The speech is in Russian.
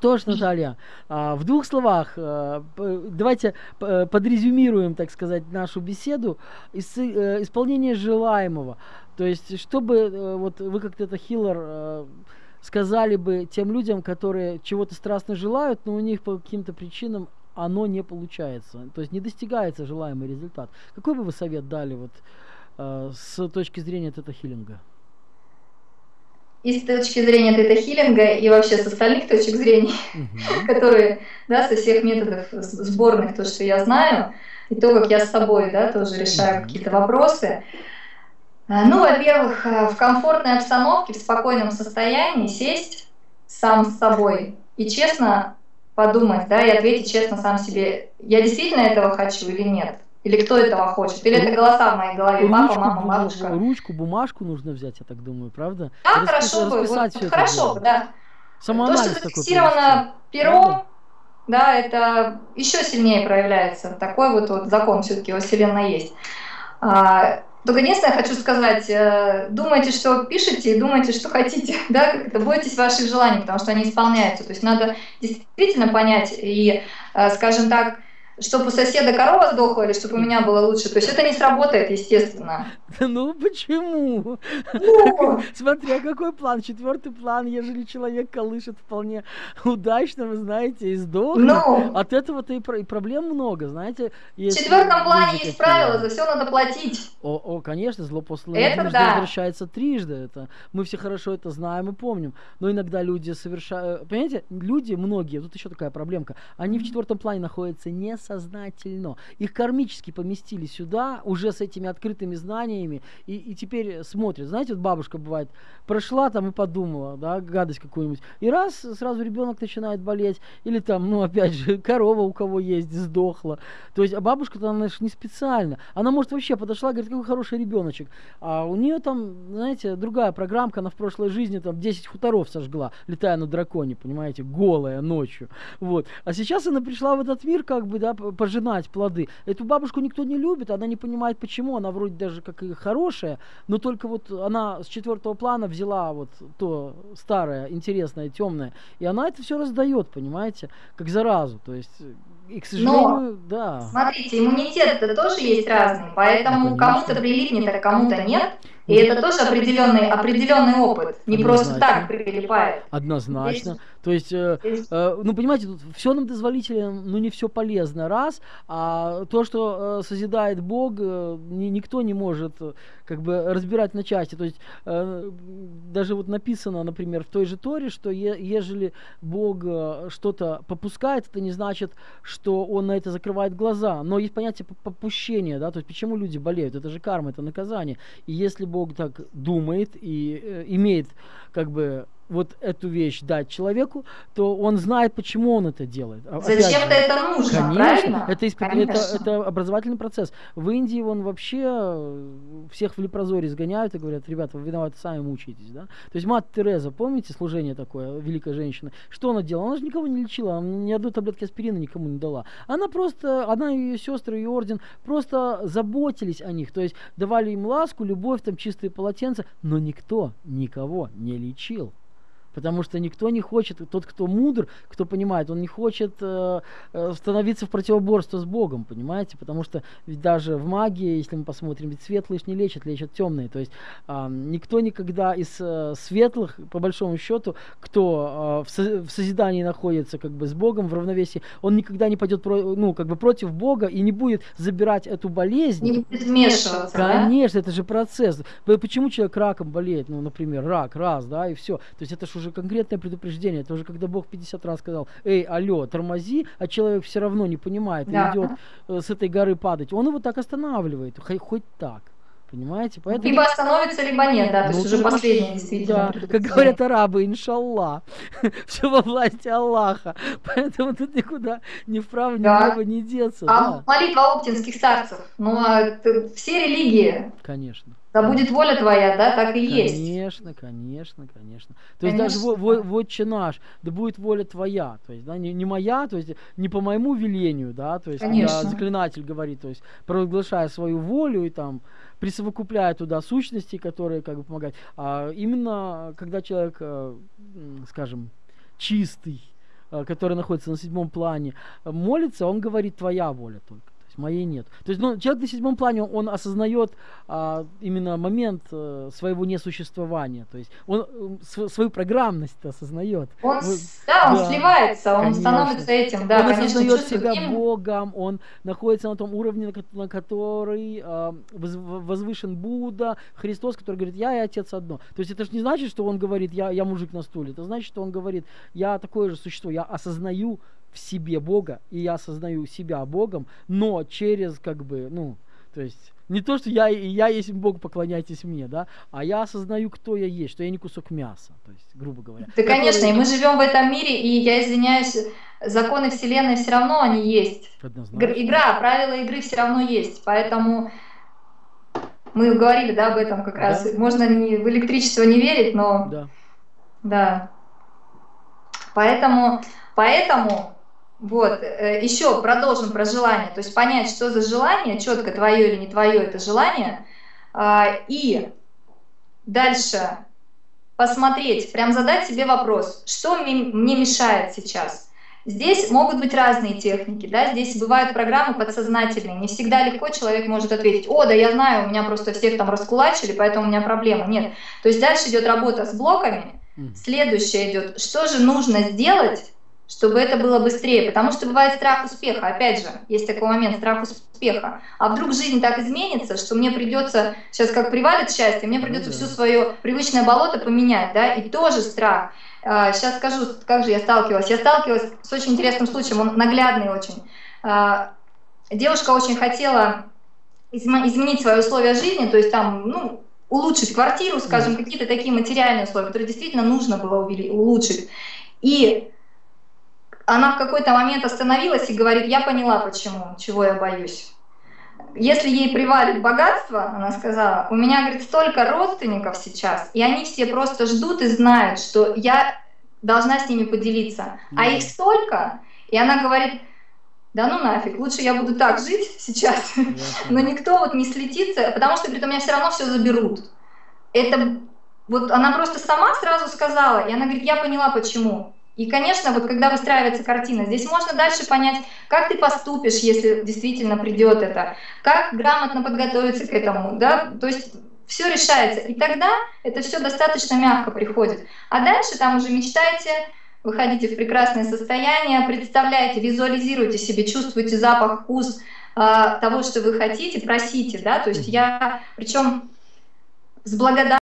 Что ж, Наталья, а, в двух словах, а, давайте подрезюмируем, так сказать, нашу беседу. Э, исполнение желаемого. То есть, чтобы э, вот вы как то хиллер э, сказали бы тем людям, которые чего-то страстно желают, но у них по каким-то причинам оно не получается. То есть не достигается желаемый результат. Какой бы вы совет дали вот с точки зрения тета-хиллинга? И с точки зрения тета-хиллинга, и вообще с остальных точек зрения, uh-huh. которые, да, со всех методов сборных, то, что я знаю, и то, как я с собой, да, тоже решаю uh-huh. какие-то вопросы. А, ну, во-первых, э, в комфортной обстановке, в спокойном состоянии сесть сам с собой и честно подумать, да, и ответить честно сам себе, я действительно этого хочу или нет. Или кто этого хочет? Или это голоса в моей голове? Папа, мама, бабушка? Ручку, бумажку нужно взять, я так думаю, правда? Да, Распис, хорошо бы. Вот, хорошо бы, да. То, что зафиксировано пером, да, это еще сильнее проявляется. Такой вот, вот закон все-таки во Вселенной есть. А, только единственное, хочу сказать, э, думайте, что пишете, думайте, что хотите, да, как это, бойтесь ваших желаний, потому что они исполняются. То есть надо действительно понять и, э, скажем так, чтобы у соседа корова сдохла или чтобы у меня было лучше. То есть это не сработает, естественно. Ну почему? Ну. Смотря какой план. Четвертый план, ежели человек колышет вполне удачно, вы знаете, и сдохнет. Ну. От этого-то и, и проблем много, знаете. В четвертом плане есть правила, за все надо платить. О, о конечно, зло после это да. возвращается трижды. Это, мы все хорошо это знаем и помним. Но иногда люди совершают... Понимаете, люди, многие, тут еще такая проблемка, они в четвертом плане находятся не с сознательно. Их кармически поместили сюда, уже с этими открытыми знаниями, и, и теперь смотрят. Знаете, вот бабушка бывает, прошла там и подумала, да, гадость какую-нибудь, и раз, сразу ребенок начинает болеть, или там, ну, опять же, корова у кого есть, сдохла. То есть, а бабушка-то, она же не специально. Она, может, вообще подошла, говорит, какой хороший ребеночек. А у нее там, знаете, другая программка, она в прошлой жизни там 10 хуторов сожгла, летая на драконе, понимаете, голая ночью. Вот. А сейчас она пришла в этот мир, как бы, да, пожинать плоды. Эту бабушку никто не любит, она не понимает почему, она вроде даже как и хорошая, но только вот она с четвертого плана взяла вот то старое, интересное, темное, и она это все раздает, понимаете, как заразу. То есть и, к сожалению, Но, да. Смотрите, иммунитет-то тоже есть разный, поэтому кому-то прилипнет, а кому-то нет. И это тоже определенный, определенный опыт. Не Однозначно. просто так прилипает. Однозначно. Здесь... То есть, э, э, ну, понимаете, тут все нам дозволительно, но не все полезно, раз. А то, что э, созидает Бог, э, ни, никто не может э, как бы разбирать на части. То есть, э, даже вот написано, например, в той же Торе, что е, ежели Бог э, что-то попускает, это не значит, что Он на это закрывает глаза. Но есть понятие попущения, да, то есть почему люди болеют? Это же карма, это наказание. И если Бог так думает и э, имеет как бы вот эту вещь дать человеку, то он знает, почему он это делает. А, Зачем-то это нужно, конечно, правильно? Это, исп... конечно. Это, это образовательный процесс. В Индии он вообще э, всех в лепрозоре сгоняют и говорят, ребята, вы виноваты, сами мучаетесь. Да? То есть мать Тереза, помните служение такое, великая женщина? Что она делала? Она же никого не лечила, она ни одной таблетки аспирина никому не дала. Она просто, она и ее сестры, ее орден просто заботились о них. То есть давали им ласку, любовь, там чистые полотенца, но никто никого не лечил. Потому что никто не хочет, тот, кто мудр, кто понимает, он не хочет э, э, становиться в противоборство с Богом, понимаете? Потому что ведь даже в магии, если мы посмотрим, ведь светлые не лечат, лечат темные. То есть э, никто никогда из э, светлых, по большому счету, кто э, в, со, в созидании находится как бы с Богом, в равновесии, он никогда не пойдет про, ну, как бы против Бога и не будет забирать эту болезнь. Не будет вмешиваться, Конечно, да? это же процесс. Почему человек раком болеет? Ну, например, рак, раз, да, и все. То есть это же уже конкретное предупреждение. Это уже когда Бог 50 раз сказал, эй, алло, тормози, а человек все равно не понимает и да. идет э, с этой горы падать. Он его так останавливает, хоть, хоть так. Понимаете? Поэтому... Либо остановится, либо нет, да, то есть ну, уже последнее действительно. Да, как говорят арабы, иншаллах, все во власти Аллаха. Поэтому тут никуда ни вправо, ни да. влево не деться. А да. молитва оптинских старцев, ну, а все религии. Конечно. Да будет воля твоя, да, так и конечно, есть. Конечно, конечно, конечно. То конечно. есть даже вот, вот наш, да будет воля твоя, то есть, да, не, не моя, то есть не по моему велению, да, то есть конечно. когда заклинатель говорит, то есть провозглашая свою волю и там присовокупляя туда сущности, которые как бы помогают, а именно когда человек, э, скажем, чистый, э, который находится на седьмом плане, молится, он говорит твоя воля только моей нет. То есть, ну, человек на седьмом плане, он, осознает а, именно момент а, своего несуществования. То есть он а, свою программность осознает. Он, Вы, да, он да, сливается, он конечно. становится этим, да, Он конечно, осознает себя им. Богом, он находится на том уровне, на, на который а, возвышен Будда, Христос, который говорит, я и Отец одно. То есть это же не значит, что он говорит, я, я мужик на стуле. Это значит, что он говорит, я такое же существо, я осознаю в себе Бога, и я осознаю себя Богом, но через как бы, ну, то есть не то, что я, я есть Бог, поклоняйтесь мне, да, а я осознаю, кто я есть, что я не кусок мяса, то есть, грубо говоря. Да, конечно, и мы живем в этом мире, и я извиняюсь, законы Вселенной все равно они есть. Однозначно. Игра, правила игры все равно есть, поэтому мы говорили, да, об этом как да. раз. Можно не, в электричество не верить, но... Да. Да. Поэтому, поэтому вот, э, еще продолжим про желание, то есть понять, что за желание, четко твое или не твое это желание, а, и дальше посмотреть, прям задать себе вопрос, что мне мешает сейчас. Здесь могут быть разные техники, да, здесь бывают программы подсознательные, не всегда легко человек может ответить, о, да я знаю, у меня просто всех там раскулачили, поэтому у меня проблема. Нет, то есть дальше идет работа с блоками, следующее идет, что же нужно сделать, чтобы это было быстрее, потому что бывает страх успеха, опять же, есть такой момент, страх успеха. А вдруг жизнь так изменится, что мне придется, сейчас как привалит счастье, мне придется ну, все свое привычное болото поменять, да, и тоже страх. Сейчас а, скажу, как же я сталкивалась. Я сталкивалась с очень интересным случаем, он наглядный очень. А, девушка очень хотела изменить свои условия жизни, то есть там, ну, улучшить квартиру, скажем, какие-то такие материальные условия, которые действительно нужно было улучшить. И она в какой-то момент остановилась и говорит, я поняла почему, чего я боюсь. Если ей привалит богатство, она сказала, у меня, говорит, столько родственников сейчас, и они все просто ждут и знают, что я должна с ними поделиться. А их столько, и она говорит, да ну нафиг, лучше я буду так жить сейчас, но никто вот не слетится, потому что, говорит, у меня все равно все заберут. Это вот она просто сама сразу сказала, и она говорит, я поняла почему. И, конечно, вот когда выстраивается картина, здесь можно дальше понять, как ты поступишь, если действительно придет это, как грамотно подготовиться к этому, да, то есть все решается. И тогда это все достаточно мягко приходит. А дальше там уже мечтайте, выходите в прекрасное состояние, представляете, визуализируйте себе, чувствуйте запах, вкус э, того, что вы хотите, просите, да, то есть я, причем с благодарностью